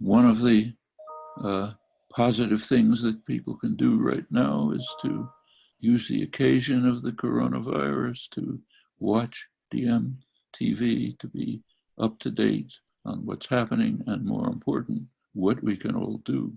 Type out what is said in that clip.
one of the uh, positive things that people can do right now is to use the occasion of the coronavirus to watch DMTV, to be up to date on what's happening and more important, what we can all do.